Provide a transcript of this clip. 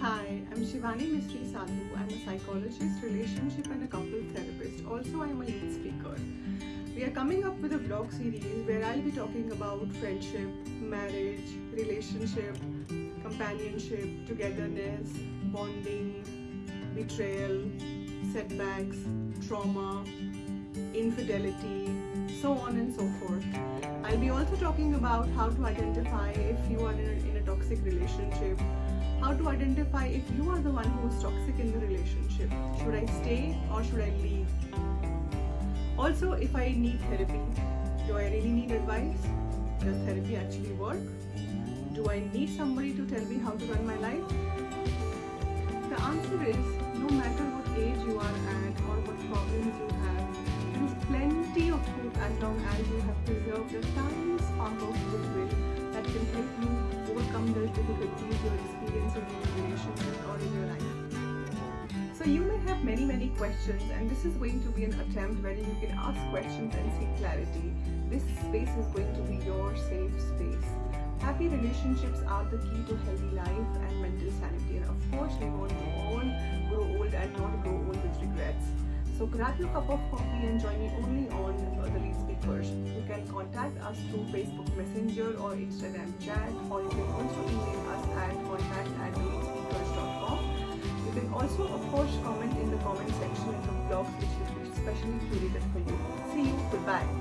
Hi, I'm Shivani Mistry Sadhu. I'm a psychologist, relationship and a couple therapist. Also, I'm a lead speaker. We are coming up with a vlog series where I'll be talking about friendship, marriage, relationship, companionship, togetherness, bonding, betrayal, setbacks, trauma, infidelity, so on and so forth. I'll be also talking about how to identify if you are in a, toxic relationship, how to identify if you are the one who is toxic in the relationship. Should I stay or should I leave? Also, if I need therapy, do I really need advice? Does therapy actually work? Do I need somebody to tell me how to run my life? The answer is no matter what age you are at or what problems you have, there is plenty of hope as long as you have preserved a tiny spark of goodwill that can help you overcome the difficulties you're experiencing in your or in your life. So you may have many many questions and this is going to be an attempt where you can ask questions and seek clarity. This space is going to be your safe space. Happy relationships are the key to healthy life and mental sanity and of course we want to all grow old and not grow old with regrets. So grab your cup of coffee and join me only on the lead us through Facebook Messenger or Instagram chat or you can also email us at contact at theleadspeakers.com. You can also of course comment in the comment section in the blogs which is specially curated for you. See you, goodbye.